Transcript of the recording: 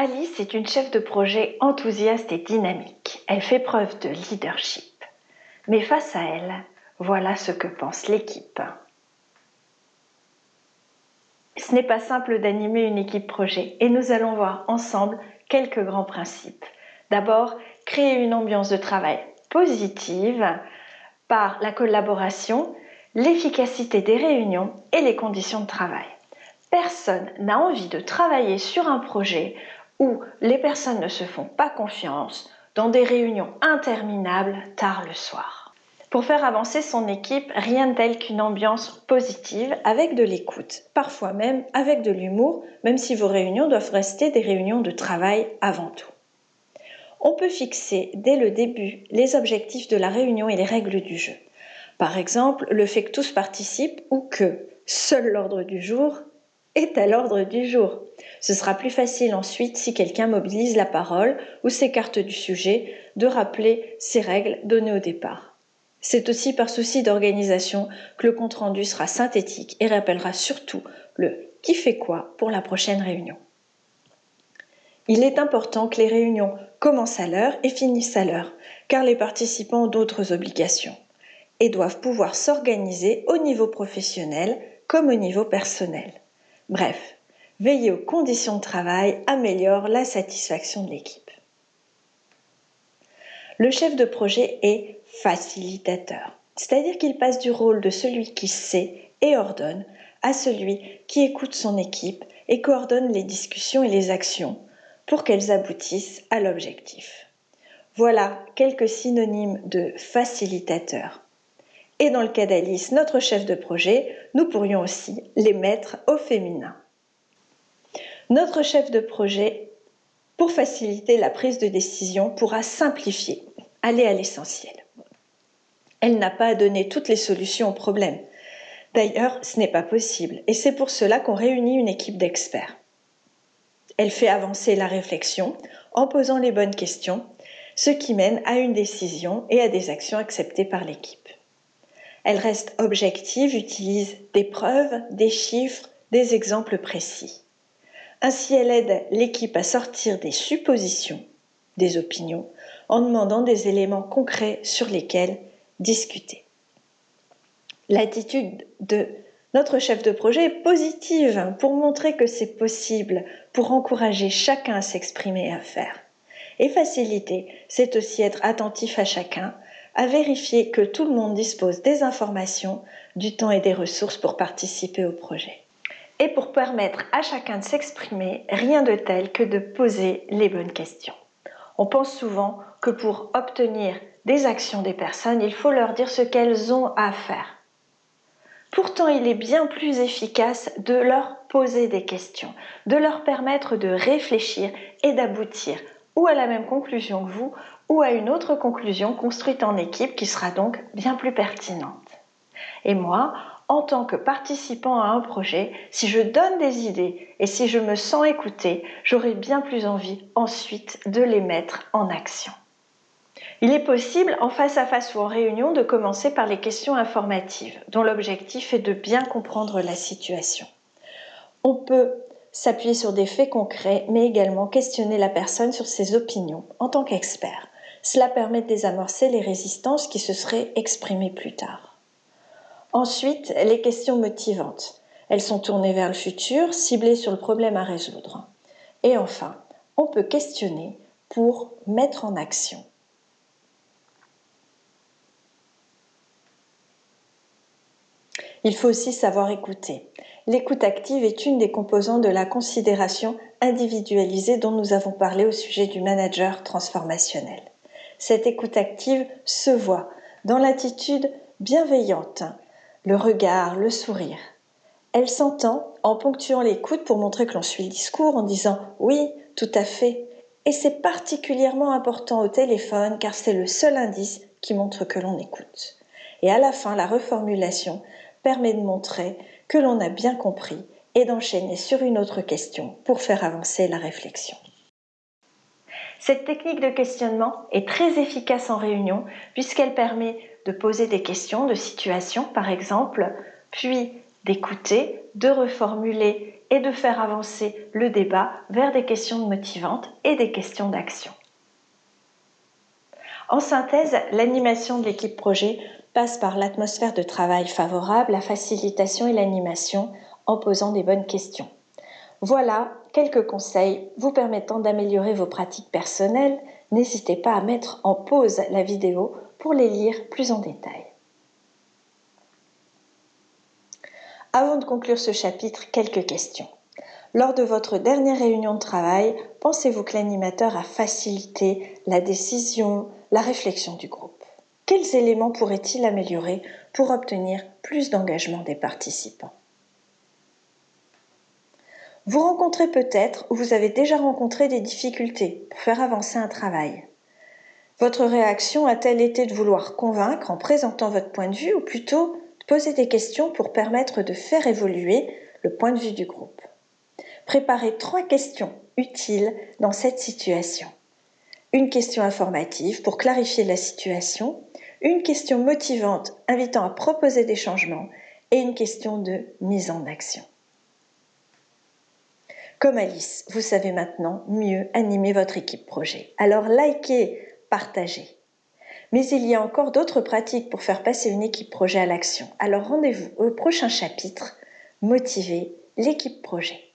Alice est une chef de projet enthousiaste et dynamique. Elle fait preuve de leadership. Mais face à elle, voilà ce que pense l'équipe. Ce n'est pas simple d'animer une équipe projet et nous allons voir ensemble quelques grands principes. D'abord, créer une ambiance de travail positive par la collaboration, l'efficacité des réunions et les conditions de travail. Personne n'a envie de travailler sur un projet où les personnes ne se font pas confiance dans des réunions interminables tard le soir. Pour faire avancer son équipe, rien de tel qu'une ambiance positive avec de l'écoute, parfois même avec de l'humour, même si vos réunions doivent rester des réunions de travail avant tout. On peut fixer dès le début les objectifs de la réunion et les règles du jeu. Par exemple, le fait que tous participent ou que seul l'ordre du jour est à l'ordre du jour. Ce sera plus facile ensuite si quelqu'un mobilise la parole ou s'écarte du sujet de rappeler ces règles données au départ. C'est aussi par souci d'organisation que le compte-rendu sera synthétique et rappellera surtout le qui fait quoi pour la prochaine réunion. Il est important que les réunions commencent à l'heure et finissent à l'heure, car les participants ont d'autres obligations et doivent pouvoir s'organiser au niveau professionnel comme au niveau personnel. Bref, veiller aux conditions de travail améliore la satisfaction de l'équipe. Le chef de projet est facilitateur, c'est-à-dire qu'il passe du rôle de celui qui sait et ordonne à celui qui écoute son équipe et coordonne les discussions et les actions pour qu'elles aboutissent à l'objectif. Voilà quelques synonymes de facilitateur. Et dans le cas d'Alice, notre chef de projet, nous pourrions aussi les mettre au féminin. Notre chef de projet, pour faciliter la prise de décision, pourra simplifier, aller à l'essentiel. Elle n'a pas à donner toutes les solutions au problème. D'ailleurs, ce n'est pas possible, et c'est pour cela qu'on réunit une équipe d'experts. Elle fait avancer la réflexion en posant les bonnes questions, ce qui mène à une décision et à des actions acceptées par l'équipe. Elle reste objective, utilise des preuves, des chiffres, des exemples précis. Ainsi, elle aide l'équipe à sortir des suppositions, des opinions, en demandant des éléments concrets sur lesquels discuter. L'attitude de notre chef de projet est positive pour montrer que c'est possible, pour encourager chacun à s'exprimer et à faire. Et faciliter, c'est aussi être attentif à chacun, à vérifier que tout le monde dispose des informations, du temps et des ressources pour participer au projet. Et pour permettre à chacun de s'exprimer, rien de tel que de poser les bonnes questions. On pense souvent que pour obtenir des actions des personnes, il faut leur dire ce qu'elles ont à faire. Pourtant, il est bien plus efficace de leur poser des questions, de leur permettre de réfléchir et d'aboutir ou à la même conclusion que vous ou à une autre conclusion construite en équipe qui sera donc bien plus pertinente. Et moi, en tant que participant à un projet, si je donne des idées et si je me sens écoutée, j'aurai bien plus envie ensuite de les mettre en action. Il est possible, en face à face ou en réunion, de commencer par les questions informatives, dont l'objectif est de bien comprendre la situation. On peut s'appuyer sur des faits concrets, mais également questionner la personne sur ses opinions en tant qu'expert. Cela permet de désamorcer les résistances qui se seraient exprimées plus tard. Ensuite, les questions motivantes. Elles sont tournées vers le futur, ciblées sur le problème à résoudre. Et enfin, on peut questionner pour mettre en action. Il faut aussi savoir écouter. L'écoute active est une des composantes de la considération individualisée dont nous avons parlé au sujet du manager transformationnel. Cette écoute active se voit dans l'attitude bienveillante, le regard, le sourire. Elle s'entend en ponctuant l'écoute pour montrer que l'on suit le discours, en disant oui, tout à fait. Et c'est particulièrement important au téléphone car c'est le seul indice qui montre que l'on écoute. Et à la fin, la reformulation permet de montrer que l'on a bien compris et d'enchaîner sur une autre question pour faire avancer la réflexion. Cette technique de questionnement est très efficace en réunion puisqu'elle permet de poser des questions de situation par exemple, puis d'écouter, de reformuler et de faire avancer le débat vers des questions motivantes et des questions d'action. En synthèse, l'animation de l'équipe projet par l'atmosphère de travail favorable, la facilitation et l'animation en posant des bonnes questions. Voilà quelques conseils vous permettant d'améliorer vos pratiques personnelles. N'hésitez pas à mettre en pause la vidéo pour les lire plus en détail. Avant de conclure ce chapitre, quelques questions. Lors de votre dernière réunion de travail, pensez-vous que l'animateur a facilité la décision, la réflexion du groupe? Quels éléments pourrait-il améliorer pour obtenir plus d'engagement des participants? Vous rencontrez peut-être ou vous avez déjà rencontré des difficultés pour faire avancer un travail. Votre réaction a-t-elle été de vouloir convaincre en présentant votre point de vue ou plutôt de poser des questions pour permettre de faire évoluer le point de vue du groupe? Préparez trois questions utiles dans cette situation. Une question informative pour clarifier la situation, une question motivante invitant à proposer des changements et une question de mise en action. Comme Alice, vous savez maintenant mieux animer votre équipe projet. Alors likez, partagez. Mais il y a encore d'autres pratiques pour faire passer une équipe projet à l'action. Alors rendez-vous au prochain chapitre, motiver l'équipe projet.